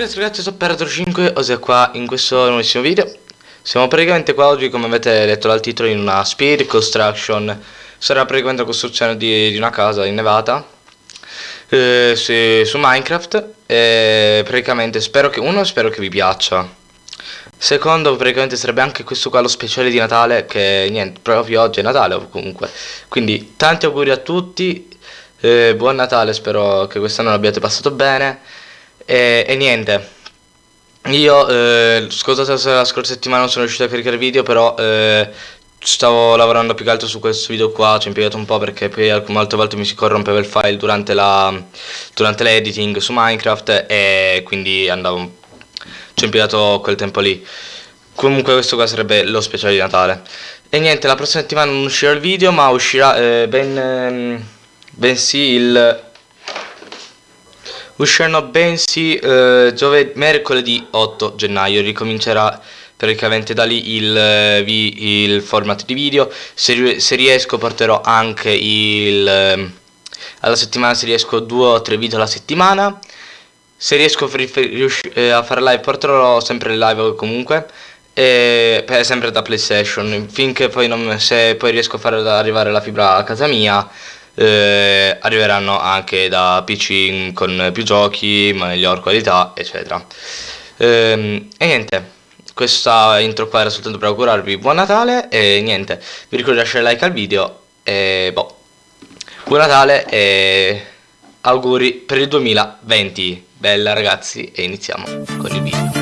ragazzi ragazzi sono Operator 5 ossia qua in questo nuovissimo video. Siamo praticamente qua oggi come avete letto dal titolo in una speed construction. Sarà praticamente la costruzione di, di una casa innevata eh, su, su, Minecraft. E praticamente spero che uno spero che vi piaccia. Secondo praticamente sarebbe anche questo qua lo speciale di Natale Che niente proprio oggi è Natale comunque. Quindi tanti auguri a tutti eh, Buon Natale spero che quest'anno l'abbiate passato bene e, e niente. Io eh, scusate se la scorsa settimana non sono riuscito a caricare video Però eh, stavo lavorando più che altro su questo video qua Ci ho impiegato un po' perché poi molte volte mi si corrompeva il file durante l'editing su Minecraft E quindi andavo ci ho impiegato quel tempo lì. Comunque questo qua sarebbe lo speciale di Natale. E niente, la prossima settimana non uscirà il video ma uscirà eh, ben, ehm, bensì il usciranno bensì eh, giovedì, mercoledì 8 gennaio, ricomincerà praticamente da lì il, eh, il format di video, se, se, riesco porterò anche il, eh, alla settimana se riesco due o tre video alla settimana, se riesco eh, a fare live porterò sempre live comunque, e, sempre da PlayStation, finché poi non, se poi riesco a fare arrivare la fibra a casa mia eh, arriveranno anche da PC con più giochi, miglior qualità, eccetera. Ehm, e niente, questa intro qua era soltanto per augurarvi buon Natale e niente, vi ricordo di lasciare like al video e boh, buon Natale e auguri per il 2020. Bella ragazzi e iniziamo con il video.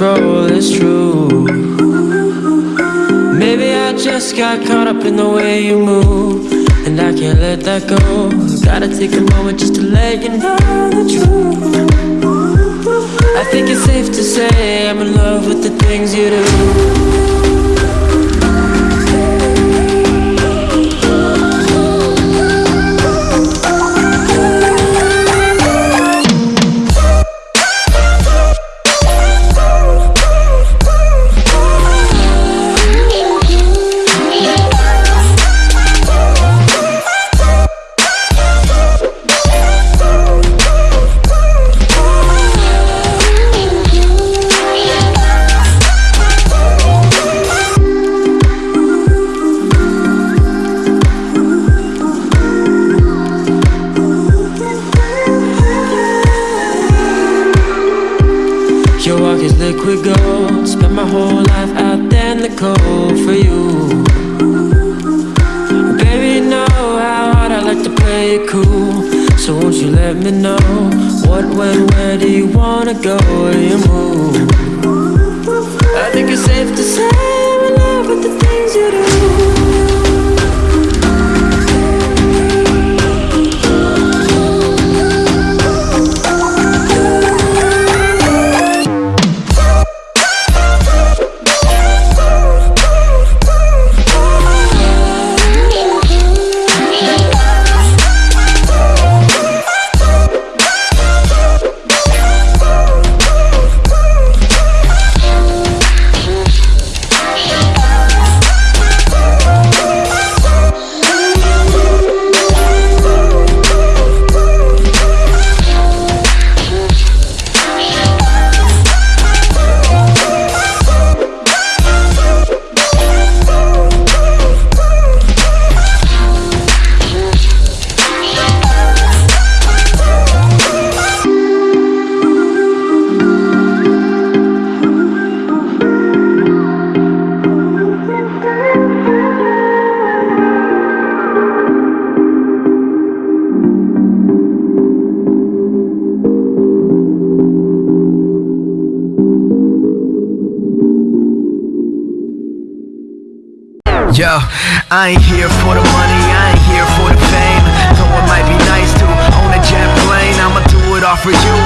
Control, it's true. Maybe I just got caught up in the way you move And I can't let that go. Gotta take a moment just to let you know the truth. I think it's safe to say I'm in love with the things you do we go Spend my whole life out there in the cold for you Baby, you know how hard I like to play it cool So won't you let me know What, when, where do you wanna go? You move? I think it's safe to say I ain't here for the money, I ain't here for the fame. Though it might be nice to own a jet plane I'ma do it all for you